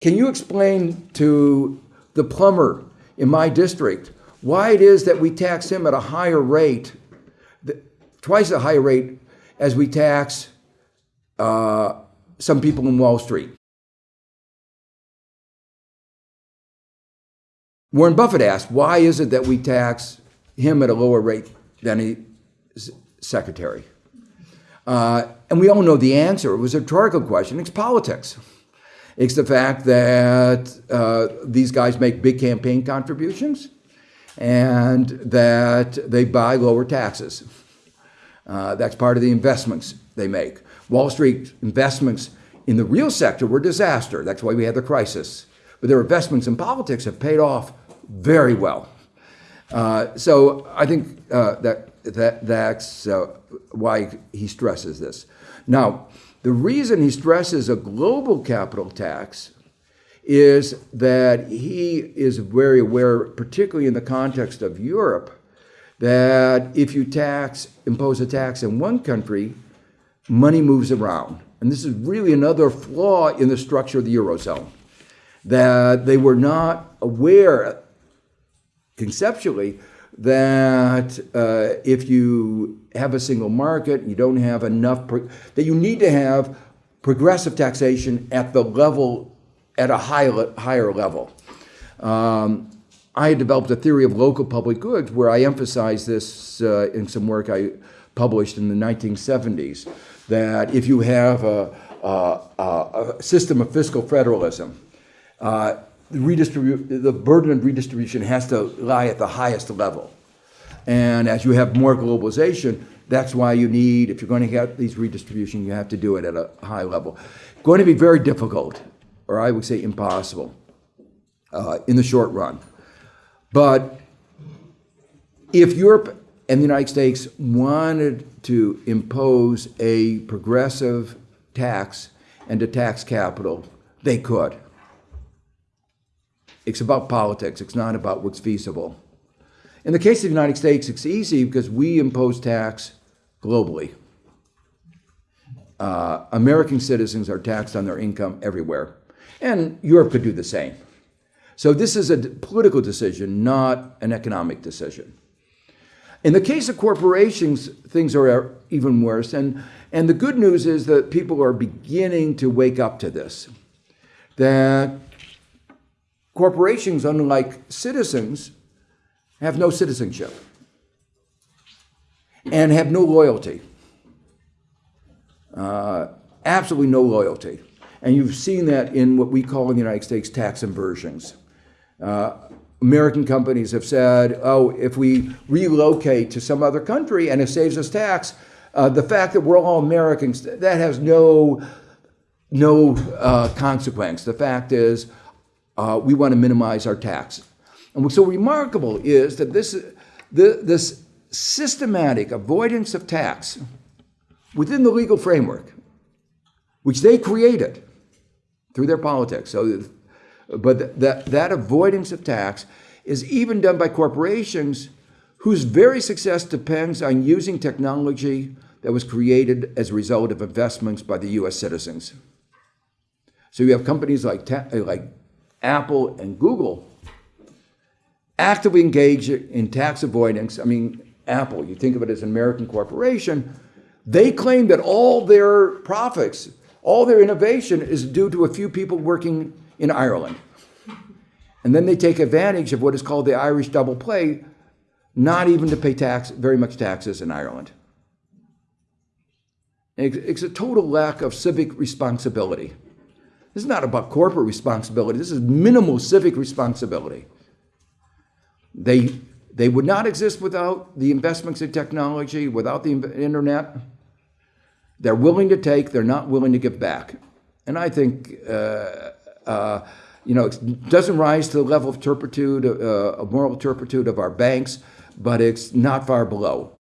Can you explain to the plumber in my district why it is that we tax him at a higher rate, twice the higher rate as we tax uh, some people in Wall Street? Warren Buffett asked, why is it that we tax him at a lower rate than his secretary? Uh, and we all know the answer. It was a rhetorical question. It's politics. It's the fact that uh, these guys make big campaign contributions and that they buy lower taxes. Uh, that's part of the investments they make. Wall Street investments in the real sector were disaster. That's why we had the crisis. But their investments in politics have paid off very well. Uh, so I think uh, that, that that's uh, why he stresses this. Now, the reason he stresses a global capital tax is that he is very aware, particularly in the context of Europe, that if you tax, impose a tax in one country, money moves around. And this is really another flaw in the structure of the Eurozone, that they were not aware conceptually that uh, if you have a single market, you don't have enough, that you need to have progressive taxation at the level, at a high, higher level. Um, I had developed a theory of local public goods where I emphasized this uh, in some work I published in the 1970s, that if you have a, a, a system of fiscal federalism, uh, the burden of redistribution has to lie at the highest level. And as you have more globalization, that's why you need, if you're going to get these redistribution, you have to do it at a high level. Going to be very difficult, or I would say impossible, uh, in the short run. But if Europe and the United States wanted to impose a progressive tax and to tax capital, they could. It's about politics. It's not about what's feasible. In the case of the United States, it's easy because we impose tax globally. Uh, American citizens are taxed on their income everywhere, and Europe could do the same. So this is a political decision, not an economic decision. In the case of corporations, things are even worse. And, and the good news is that people are beginning to wake up to this. That Corporations, unlike citizens, have no citizenship and have no loyalty. Uh, absolutely no loyalty. And you've seen that in what we call in the United States tax inversions. Uh, American companies have said, oh, if we relocate to some other country and it saves us tax, uh, the fact that we're all Americans, that has no, no uh, consequence. The fact is, uh, we want to minimize our tax. And what's so remarkable is that this, the, this systematic avoidance of tax within the legal framework, which they created through their politics. So, but that, that avoidance of tax is even done by corporations whose very success depends on using technology that was created as a result of investments by the US citizens. So you have companies like, like Apple, and Google actively engage in tax avoidance. I mean, Apple, you think of it as an American corporation, they claim that all their profits, all their innovation is due to a few people working in Ireland. And then they take advantage of what is called the Irish double play, not even to pay tax, very much taxes in Ireland. It's a total lack of civic responsibility. This is not about corporate responsibility. This is minimal civic responsibility. They, they would not exist without the investments in technology, without the internet. They're willing to take, they're not willing to give back. And I think, uh, uh, you know, it doesn't rise to the level of turpitude, uh, of moral turpitude of our banks, but it's not far below.